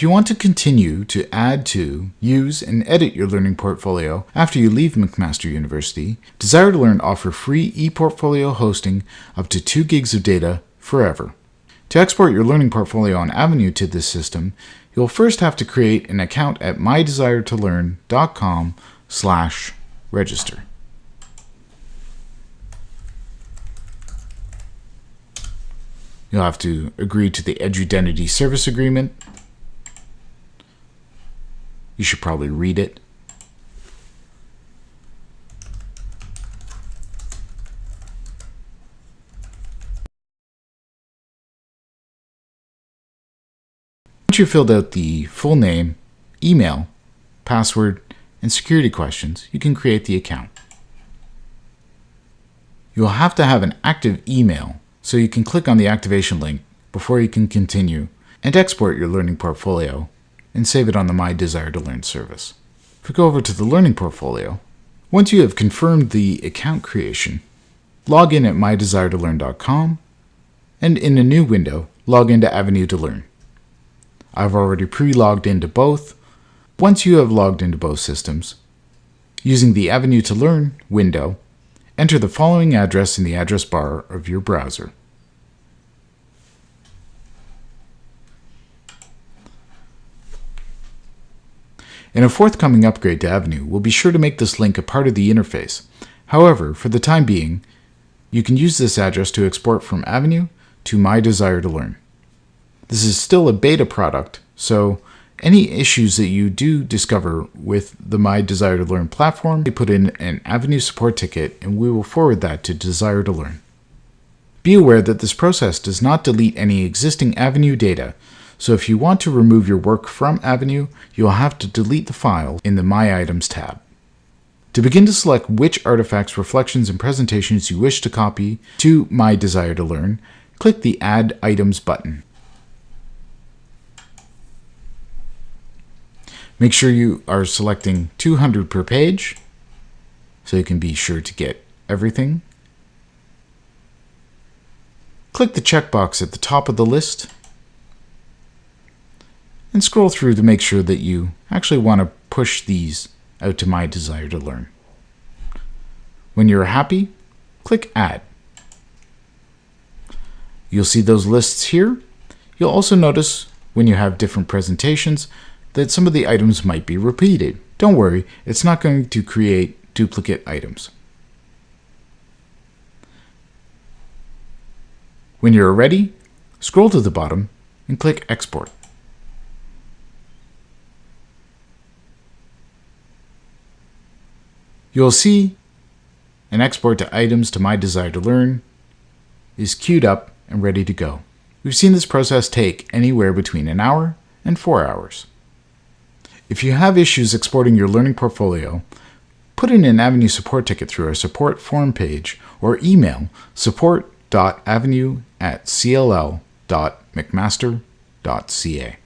If you want to continue to add to, use, and edit your learning portfolio after you leave McMaster University, Desire to Learn offer free ePortfolio hosting up to 2 gigs of data forever. To export your learning portfolio on Avenue to this system, you'll first have to create an account at mydesiretololearn.com slash register. You'll have to agree to the Edudentity Service Agreement. You should probably read it. Once you've filled out the full name, email, password, and security questions, you can create the account. You will have to have an active email so you can click on the activation link before you can continue and export your learning portfolio and save it on the My Desire to Learn service. If we go over to the learning portfolio, once you have confirmed the account creation, log in at mydesiretololearn.com and in a new window, log into Avenue to Learn. I've already pre-logged into both. Once you have logged into both systems, using the Avenue to Learn window, enter the following address in the address bar of your browser. In a forthcoming upgrade to Avenue, we'll be sure to make this link a part of the interface. However, for the time being, you can use this address to export from Avenue to My Desire to Learn. This is still a beta product, so any issues that you do discover with the My Desire to Learn platform, you put in an Avenue support ticket and we will forward that to Desire to Learn. Be aware that this process does not delete any existing Avenue data, so if you want to remove your work from Avenue, you'll have to delete the file in the My Items tab. To begin to select which artifacts, reflections, and presentations you wish to copy to My Desire to Learn, click the Add Items button. Make sure you are selecting 200 per page so you can be sure to get everything. Click the checkbox at the top of the list and scroll through to make sure that you actually want to push these out to my desire to learn. When you're happy, click Add. You'll see those lists here. You'll also notice when you have different presentations that some of the items might be repeated. Don't worry, it's not going to create duplicate items. When you're ready, scroll to the bottom and click Export. You'll see an export to items to my desire to learn is queued up and ready to go. We've seen this process take anywhere between an hour and four hours. If you have issues exporting your learning portfolio, put in an Avenue support ticket through our support form page or email support.avenue at cll.mcmaster.ca.